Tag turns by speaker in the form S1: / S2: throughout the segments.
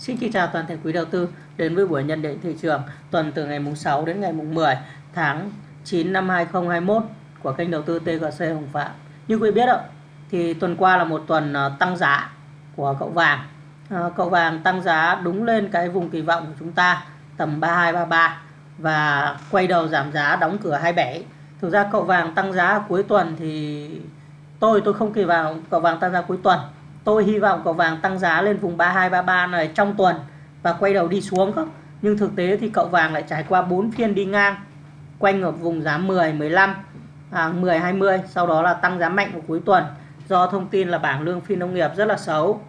S1: Xin kính chào toàn thể quý đầu tư đến với buổi nhận định thị trường tuần từ ngày mùng 6 đến ngày mùng 10 tháng 9 năm 2021 của kênh đầu tư TGC Hồng Phạm. Như quý biết ạ, thì tuần qua là một tuần ờ, tăng giá của cậu vàng. Ờ, cậu vàng tăng giá đúng lên cái vùng kỳ vọng của chúng ta tầm 3233 và quay đầu giảm giá đóng cửa 27. Thực ra cậu vàng tăng giá cuối tuần thì tôi tôi không kỳ vọng cậu vàng tăng giá cuối tuần tôi hy vọng cậu vàng tăng giá lên vùng 3233 này trong tuần và quay đầu đi xuống không? Nhưng thực tế thì cậu vàng lại trải qua 4 phiên đi ngang quanh ở vùng giá 10 15 à, 10 20 sau đó là tăng giá mạnh vào cuối tuần. Do thông tin là bảng lương phi nông nghiệp rất là xấu.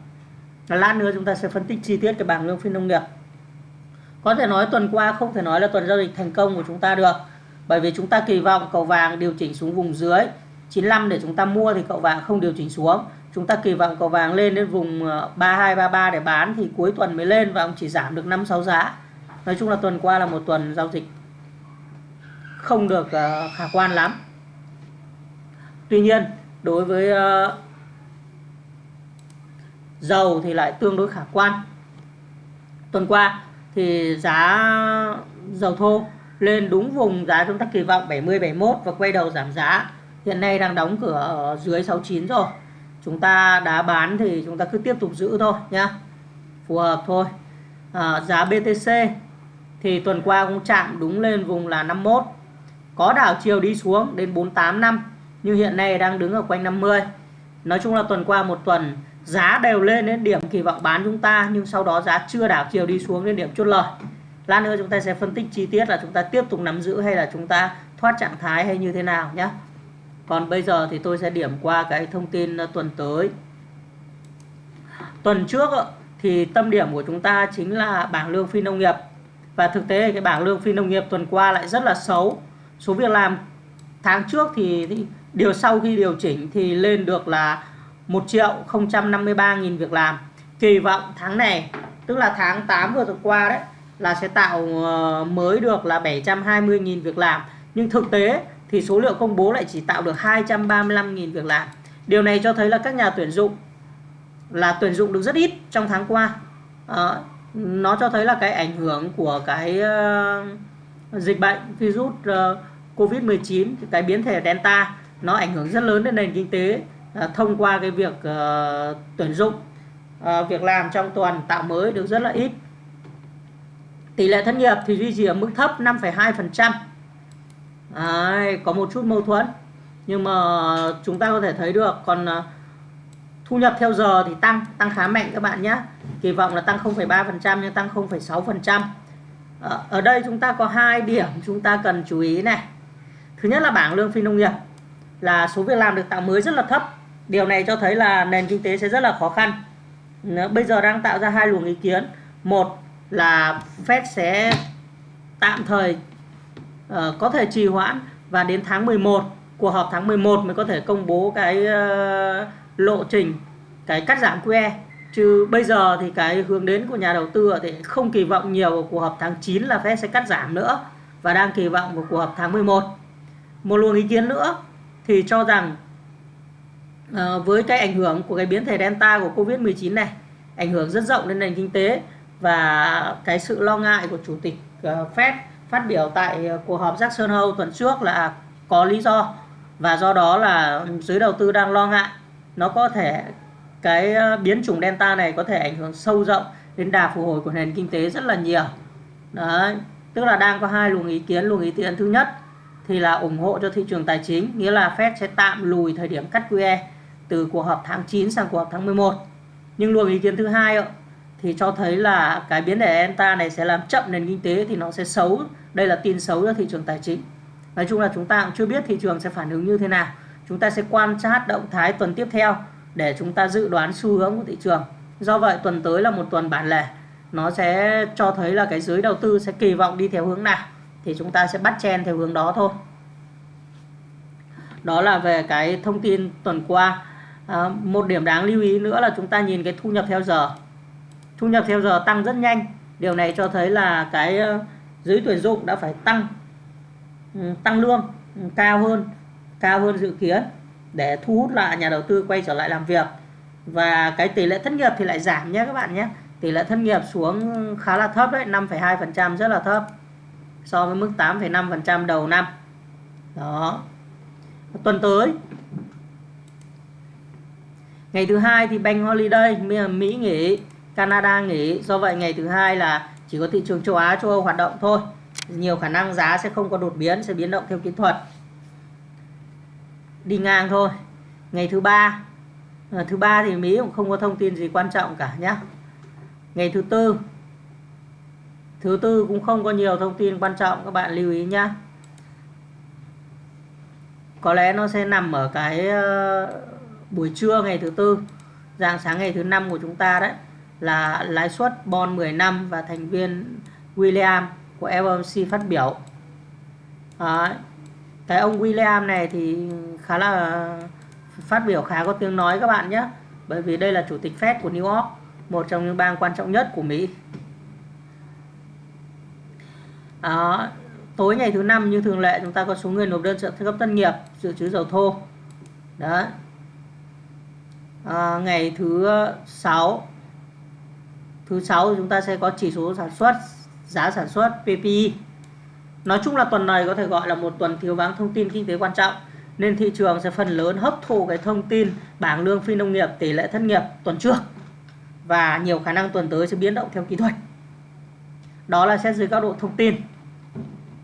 S1: Lát nữa chúng ta sẽ phân tích chi tiết cái bảng lương phi nông nghiệp. Có thể nói tuần qua không thể nói là tuần giao dịch thành công của chúng ta được bởi vì chúng ta kỳ vọng cầu vàng điều chỉnh xuống vùng dưới 95 để chúng ta mua thì cậu vàng không điều chỉnh xuống chúng ta kỳ vọng cậu vàng lên đến vùng ờ, 3233 để bán thì cuối tuần mới lên và ông chỉ giảm được 5 6 giá. Nói chung là tuần qua là một tuần giao dịch không được ờ, khả quan lắm. Tuy nhiên, đối với ờ, dầu thì lại tương đối khả quan. Tuần qua thì giá dầu thô lên đúng vùng giá chúng ta kỳ vọng 70 71 và quay đầu giảm giá. Hiện nay đang đóng cửa ở dưới 69 rồi. Chúng ta đã bán thì chúng ta cứ tiếp tục giữ thôi nhá. Phù hợp thôi. À, giá BTC thì tuần qua cũng chạm đúng lên vùng là 51 có đảo chiều đi xuống đến 48 năm nhưng hiện nay đang đứng ở quanh 50 nói chung là tuần qua một tuần giá đều lên đến điểm kỳ vọng bán chúng ta nhưng sau đó giá chưa đảo chiều đi xuống đến điểm chốt lời. Lát nữa chúng ta sẽ phân tích chi tiết là chúng ta tiếp tục nắm giữ hay là chúng ta thoát trạng thái hay như thế nào nhé còn bây giờ thì tôi sẽ điểm qua cái thông tin ờ, tuần tới. Tuần trước ờ, thì tâm điểm của chúng ta chính là bảng lương phi nông nghiệp. Và thực tế cái bảng lương phi nông nghiệp tuần qua lại rất là xấu. Số việc làm tháng trước thì, thì điều sau khi điều chỉnh thì lên được là 1 triệu 053 nghìn việc làm. Kỳ vọng tháng này tức là tháng 8 vừa qua đấy là sẽ tạo ờ, mới được là 720 nghìn việc làm. Nhưng thực tế thì số liệu công bố lại chỉ tạo được 235.000 việc làm. Điều này cho thấy là các nhà tuyển dụng là tuyển dụng được rất ít trong tháng qua. À, nó cho thấy là cái ảnh hưởng của cái uh, dịch bệnh virus ờ, uh, Covid-19, cái biến thể Delta nó ảnh hưởng rất lớn đến nền kinh tế uh, thông qua cái việc uh, tuyển dụng uh, việc làm trong tuần tạo mới được rất là ít. Tỷ lệ thất nghiệp thì duy trì ở mức thấp 5,2%. Đấy, có một chút mâu thuẫn. Nhưng mà chúng ta có thể thấy được còn à, thu nhập theo giờ thì tăng tăng khá mạnh các bạn nhé kỳ vọng là tăng 0,3% nhưng tăng 0,6% ờ, ở đây chúng ta có hai điểm chúng ta cần chú ý này. Thứ nhất là bảng lương phi nông nghiệp là số việc làm được tạo mới rất là thấp. Điều này cho thấy là nền kinh tế sẽ rất là khó khăn. Bây giờ đang tạo ra hai luồng ý kiến. Một là Fed sẽ tạm thời uh, có thể trì hoãn và đến tháng 11 cuộc họp tháng 11 mới có thể công bố cái uh, lộ trình cái cắt giảm QE chứ bây giờ thì cái hướng đến của nhà đầu tư thì không kỳ vọng nhiều của cuộc họp tháng 9 là Fed sẽ cắt giảm nữa và đang kỳ vọng của cuộc họp tháng 11 một. Luồng ý kiến nữa thì cho rằng uh, với cái ảnh hưởng của cái biến thể Delta của Covid-19 này ảnh hưởng rất rộng đến nền kinh tế và cái sự lo ngại của chủ tịch uh, Fed phát biểu tại ờ, cuộc họp Jackson Hole tuần trước là à, có lý do. Và do đó là giới đầu tư đang lo ngại. Nó có thể, cái ờ, biến chủng Delta này có thể ảnh hưởng sâu rộng đến đà phục hồi của nền kinh tế rất là nhiều. Đấy, tức là đang có hai luồng ý kiến. Luồng ý kiến thứ nhất thì là ủng hộ cho thị trường tài chính, nghĩa là Fed sẽ tạm lùi thời điểm cắt QE từ cuộc họp tháng 9 sang cuộc họp tháng 11 nhưng luồng ý kiến thứ hai thì cho thấy là cái biến thể Delta này sẽ làm chậm nền kinh tế thì nó sẽ xấu. Đây là tin xấu cho thị trường tài chính. Nói chung là chúng ta cũng chưa biết thị trường sẽ phản ứng như thế nào. Chúng ta sẽ quan sát động thái tuần tiếp theo để chúng ta dự đoán xu hướng của thị trường. Do vậy tuần tới là một tuần bản lề. Nó sẽ cho thấy là cái giới đầu tư sẽ kỳ vọng đi theo hướng nào thì chúng ta sẽ bắt chen theo hướng đó thôi. Đó là về cái thông tin tuần qua. À, một điểm đáng lưu ý nữa là chúng ta nhìn cái thu nhập theo giờ thu nhập theo giờ tăng rất nhanh. Điều này cho thấy là cái ờ, giới tuyển dụng đã phải tăng ừ, tăng lương ừ, cao hơn cao hơn dự kiến để thu hút lại nhà đầu tư quay trở lại làm việc. Và cái tỷ lệ thất nghiệp thì lại giảm nhé các bạn nhé. Tỷ lệ thất nghiệp xuống khá là thấp đấy 5,2% rất là thấp so với mức 8,5% đầu năm. Đó. Tuần tới ngày thứ hai thì bank holiday Mỹ nghỉ. Canada nghỉ. Do vậy ngày thứ hai là chỉ có thị trường châu Á châu Âu hoạt động thôi. Nhiều khả năng giá sẽ không có đột biến sẽ biến động theo kỹ thuật. Đi ngang thôi. Ngày thứ ba à, thứ ba thì Mỹ cũng không có thông tin gì quan trọng cả nhé ngày thứ tư thứ tư cũng không có nhiều thông tin quan trọng các bạn lưu ý nhé có lẽ nó sẽ nằm ở cái ờ, buổi trưa ngày thứ tư dạng sáng ngày thứ năm của chúng ta đấy là lãi suất bond 10 năm và thành viên William của FOMC phát biểu. Đấy. cái ông William này thì khá là ờ, phát biểu khá có tiếng nói các bạn nhé. Bởi vì đây là chủ tịch Fed của New York một trong những bang quan trọng nhất của Mỹ. À, tối ngày thứ năm như thường lệ chúng ta có số người nộp đơn trợ cấp tân nghiệp dự trữ dầu thô. Đấy. à, ngày thứ sáu thứ sáu chúng ta sẽ có chỉ số sản xuất giá sản xuất PPI nói chung là tuần này có thể gọi là một tuần thiếu vắng thông tin kinh tế quan trọng nên thị trường sẽ phần lớn hấp thụ cái thông tin bảng lương phi nông nghiệp tỷ lệ thất nghiệp tuần trước. Và nhiều khả năng tuần tới sẽ biến động theo kỹ thuật. Đó là xét dưới góc độ thông tin.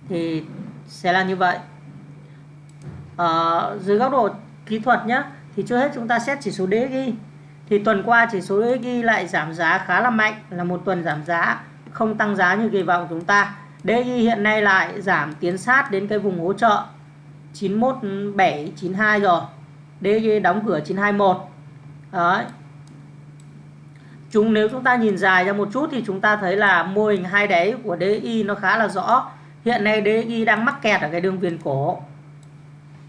S1: Thì sẽ là như vậy. À, dưới góc độ kỹ thuật nhé thì trước hết chúng ta xét chỉ số DXY thì tuần qua chỉ số DXY lại giảm giá khá là mạnh, là một tuần giảm giá, không tăng giá như kỳ vọng chúng ta. DXY hiện nay lại giảm tiến sát đến cái vùng hỗ trợ 917 92 rồi. DXY đóng cửa 921 đấy. Chúng, nếu chúng ta nhìn dài ra một chút thì chúng ta thấy là mô hình hai đáy của DXY nó khá là rõ. Hiện nay DXY đang mắc kẹt ở cái đường viền cổ.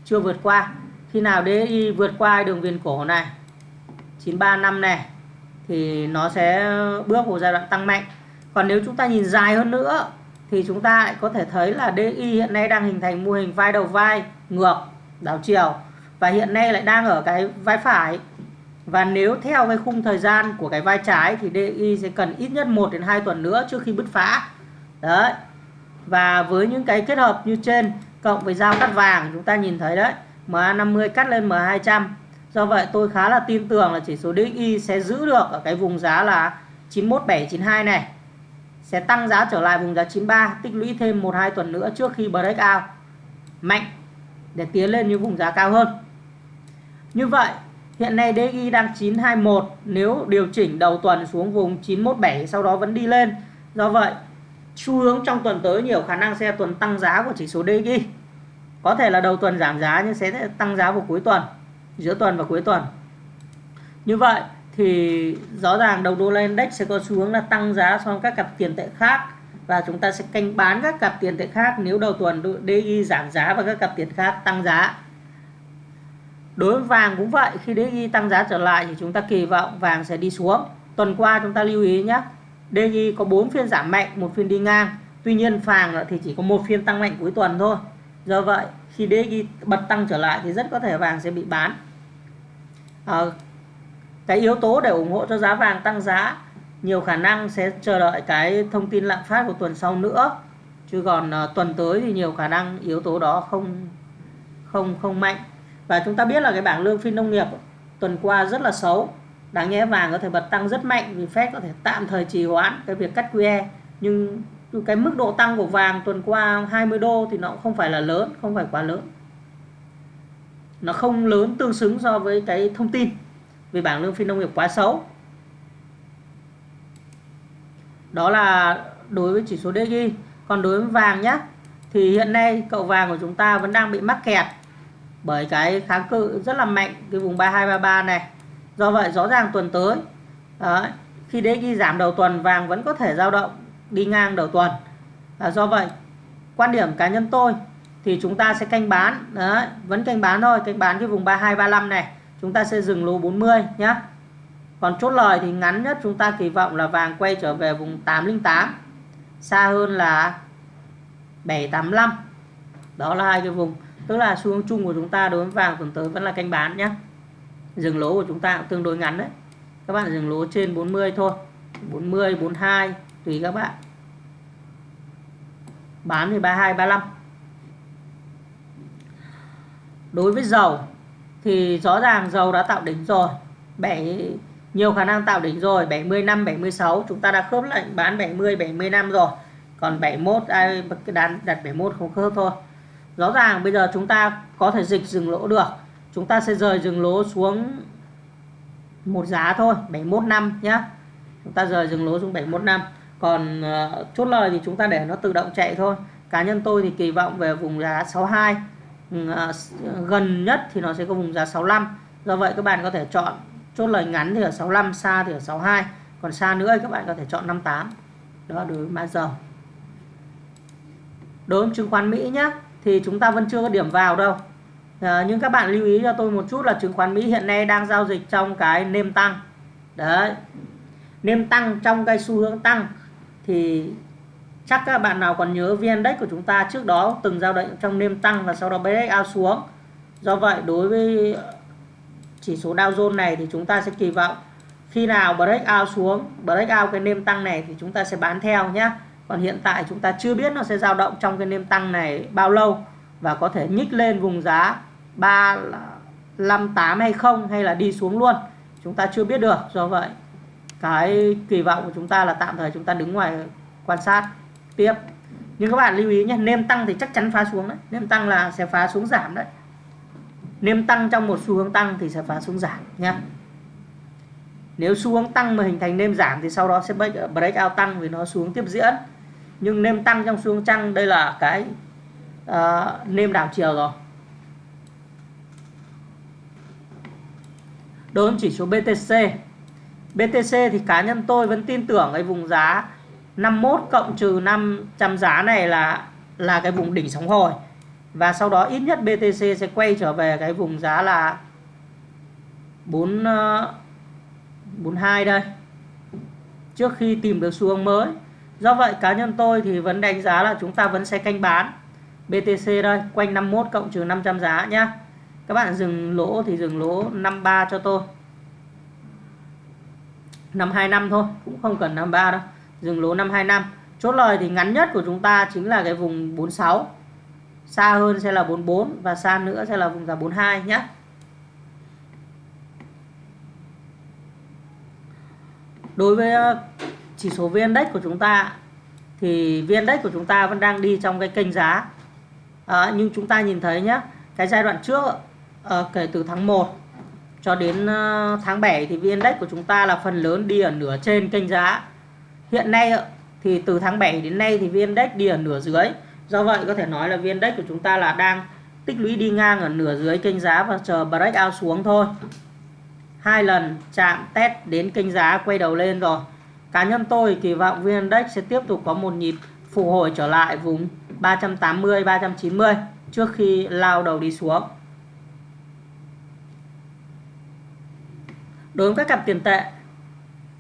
S1: Chưa vượt qua. Khi nào DXY vượt qua đường viền cổ này? 935 này, thì nó sẽ bước vào giai đoạn tăng mạnh. Còn nếu chúng ta nhìn dài hơn nữa, thì chúng ta lại có thể thấy là DI hiện nay đang hình thành mô hình vai đầu vai ngược, đảo chiều. Và hiện nay lại đang ở cái vai phải. Và nếu theo cái khung thời gian của cái vai trái thì DI sẽ cần ít nhất 1 đến 2 tuần nữa trước khi bứt phá. Đấy. Và với những cái kết hợp như trên, cộng với dao cắt vàng, chúng ta nhìn thấy đấy MA50 cắt lên M200 do vậy, tôi khá là tin tưởng là chỉ số DXY sẽ giữ được ở cái vùng giá là 91792 này. Sẽ tăng giá trở lại vùng giá 93 tích lũy thêm 1-2 tuần nữa trước khi breakout mạnh để tiến lên những vùng giá cao hơn. Như vậy, hiện nay DXY đang 921 nếu điều chỉnh đầu tuần xuống vùng 917 sau đó vẫn đi lên. Do vậy, xu hướng trong tuần tới nhiều khả năng sẽ tuần tăng giá của chỉ số DXY có thể là đầu tuần giảm giá, nhưng sẽ tăng giá vào cuối tuần giữa tuần và cuối tuần. Như vậy thì rõ ràng đồng đô la index sẽ có xu hướng là tăng giá so với các cặp tiền tệ khác và chúng ta sẽ canh bán các cặp tiền tệ khác nếu đầu tuần DI giảm giá và các cặp tiền khác tăng giá. Đối với vàng cũng vậy, khi DI tăng giá trở lại thì chúng ta kỳ vọng vàng sẽ đi xuống. Tuần qua chúng ta lưu ý nhé DI có 4 phiên giảm mạnh, một phiên đi ngang. Tuy nhiên vàng thì chỉ có một phiên tăng mạnh cuối tuần thôi. Do vậy, khi DI bật tăng trở lại thì rất có thể vàng sẽ bị bán à, cái yếu tố để ủng hộ cho giá vàng tăng giá nhiều khả năng sẽ chờ đợi cái thông tin lạm phát của tuần sau nữa. Chứ còn à, tuần tới thì nhiều khả năng yếu tố đó không không không mạnh. Và chúng ta biết là cái bảng lương phi nông nghiệp tuần qua rất là xấu. Đáng nhẽ vàng có thể bật tăng rất mạnh vì Fed có thể tạm thời trì hoãn cái việc cắt QE nhưng cái mức độ tăng của vàng tuần qua 20 đô thì nó cũng không phải là lớn không phải quá lớn nó không lớn tương xứng so với cái thông tin về bảng lương phi nông nghiệp quá xấu. Đó là đối với chỉ số DXY còn đối với vàng nhé thì hiện nay cậu vàng của chúng ta vẫn đang bị mắc kẹt bởi cái kháng cự rất là mạnh cái vùng 3233 này. Do vậy rõ ràng tuần tới đó, khi DXY giảm đầu tuần vàng vẫn có thể dao động đi ngang đầu tuần. À, do vậy quan điểm cá nhân tôi thì chúng ta sẽ canh bán. Đấy, vẫn canh bán thôi, canh bán cái vùng 3235 này. Chúng ta sẽ dừng lỗ 40 nhé còn chốt lời thì ngắn nhất chúng ta kỳ vọng là vàng quay trở về vùng 808 xa hơn là 785 đó là hai cái vùng. Tức là xu hướng chung của chúng ta đối với vàng tuần tới vẫn là canh bán nhé dừng lỗ của chúng ta cũng tương đối ngắn đấy. Các bạn dừng lỗ trên 40 thôi. 40 42 tùy các bạn. Bán thì 32 35 đối với dầu thì rõ ràng dầu đã tạo đỉnh rồi. 7 nhiều khả năng tạo đỉnh rồi. 75 76 chúng ta đã khớp lệnh bán 70 75 rồi. Còn 71 ai đặt đặt 71 không khớp thôi. Rõ ràng bây giờ chúng ta có thể dịch dừng lỗ được. Chúng ta sẽ rời dừng lỗ xuống một giá thôi 71 năm nhá. Chúng ta rời dừng lỗ xuống 71 năm. Còn uh, chốt lời thì chúng ta để nó tự động chạy thôi. Cá nhân tôi thì kỳ vọng về vùng giá 62 À, à, gần nhất thì nó sẽ có vùng giá 65 do vậy các bạn có thể chọn chốt lời ngắn thì ở 65 xa thì ở 62 còn xa nữa các bạn có thể chọn 58 đó đối với mã dầu đối với chứng khoán Mỹ nhé thì chúng ta vẫn chưa có điểm vào đâu. À, nhưng các bạn lưu ý cho tôi một chút là chứng khoán Mỹ hiện nay đang giao dịch trong cái nêm tăng. Đấy. Nêm tăng trong cái xu hướng tăng thì chắc các bạn nào còn nhớ VN Index của chúng ta trước đó, từng giao động trong đêm tăng và sau đó break out xuống. Do vậy, đối với chỉ số Dow Jones này thì chúng ta sẽ kỳ vọng khi nào break out xuống break out cái nêm tăng này thì chúng ta sẽ bán theo nhé. Còn hiện tại chúng ta chưa biết nó sẽ dao động trong cái nêm tăng này bao lâu và có thể nhích lên vùng giá 358 hay không hay là đi xuống luôn. Chúng ta chưa biết được. Do vậy, cái kỳ vọng của chúng ta là tạm thời chúng ta đứng ngoài quan sát tiếp. Nhưng các bạn lưu ý nhé nêm tăng thì chắc chắn phá xuống đấy. Nêm tăng là sẽ phá xuống giảm đấy. Nêm tăng trong một xu hướng tăng thì sẽ phá xuống giảm nhé nếu xu hướng tăng mà hình thành nêm giảm thì sau đó sẽ break out tăng vì nó xuống tiếp diễn. Nhưng nêm tăng trong xu hướng tăng đây là cái uh, nêm đảo chiều rồi. Đối với chỉ số BTC BTC thì cá nhân tôi vẫn tin tưởng cái vùng giá 51 cộng trừ 500 giá này là là cái vùng đỉnh sóng hồi. Và sau đó ít nhất BTC sẽ quay trở về cái vùng giá là 4 42 ờ, đây, trước khi tìm được xu hướng mới. Do vậy, cá nhân tôi thì vẫn đánh giá là chúng ta vẫn sẽ canh bán BTC đây, quanh 51 cộng trừ 500 giá nhá. Các bạn dừng lỗ thì dừng lỗ 53 cho tôi. 525 thôi, cũng không cần 53 đâu dừng lỗ 525 chốt lời thì ngắn nhất của chúng ta chính là cái vùng 46 xa hơn sẽ là 44 và xa nữa sẽ là vùng giá 42 nhé. Đối với ờ, chỉ số VN Index của chúng ta thì VN Index của chúng ta vẫn đang đi trong cái kênh giá. À, nhưng chúng ta nhìn thấy nhé cái giai đoạn trước à, kể từ tháng 1 cho đến tháng 7 thì VN Index của chúng ta là phần lớn đi ở nửa trên kênh giá hiện nay thì từ tháng 7 đến nay thì VN Index đi ở nửa dưới. Do vậy có thể nói là VN Index của chúng ta là đang tích lũy đi ngang ở nửa dưới kênh giá và chờ break out xuống thôi. Hai lần chạm test đến kênh giá quay đầu lên rồi. Cá nhân tôi kỳ vọng VN Index sẽ tiếp tục có một nhịp phục hồi trở lại vùng 380 390 trước khi lao đầu đi xuống. Đối với các cặp tiền tệ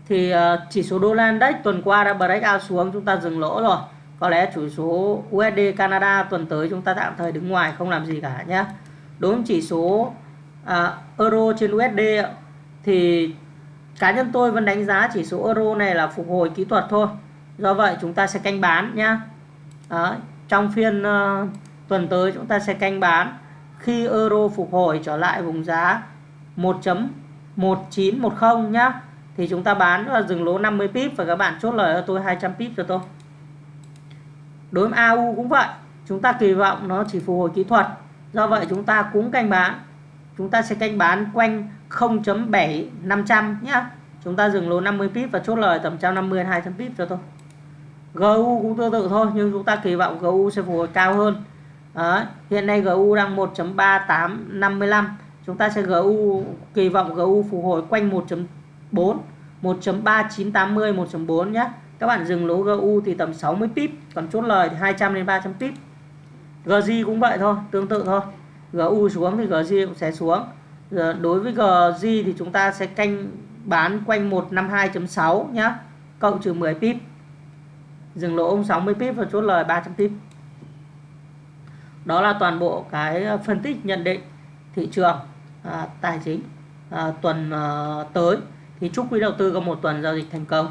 S1: thì ờ, chỉ số đô la index tuần qua đã break out xuống chúng ta dừng lỗ rồi. Có lẽ chủ số USD Canada tuần tới chúng ta tạm thời đứng ngoài không làm gì cả nhé đối với chỉ số à, euro trên USD thì cá nhân tôi vẫn đánh giá chỉ số euro này là phục hồi kỹ thuật thôi. Do vậy chúng ta sẽ canh bán nhé Đó, trong phiên uh, tuần tới chúng ta sẽ canh bán. Khi euro phục hồi trở lại vùng giá 1.1910 nhá thì chúng ta bán là dừng lỗ 50 pip và các bạn chốt lời cho tôi 200 pip cho tôi. Đối với AU cũng vậy, chúng ta kỳ vọng nó chỉ phục hồi kỹ thuật. Do vậy chúng ta cũng canh bán. Chúng ta sẽ canh bán quanh 0.7500 nhá. Chúng ta dừng lỗ 50 pip và chốt lời tầm 150 200 pip cho tôi. GU cũng tương tự thôi, nhưng chúng ta kỳ vọng GU sẽ phục hồi cao hơn. Đấy. hiện nay GU đang 1.3855 chúng ta sẽ GU kỳ vọng GU phục hồi quanh 4 1.3980 1.4 nhé các bạn dừng lỗ GU thì tầm 60 pip còn chốt lời thì 200 đến 300 pip. GJ cũng vậy thôi tương tự thôi. GU xuống thì GJ cũng sẽ xuống. Giờ đối với GJ thì chúng ta sẽ canh bán quanh 152.6 nhé cộng trừ 10 pip. Dừng lỗ ông 60 pip và chốt lời 300 pip. Đó là toàn bộ cái ờ, phân tích nhận định thị trường à, tài chính à, tuần à, tới thì chúc quý đầu tư có một tuần giao dịch thành công.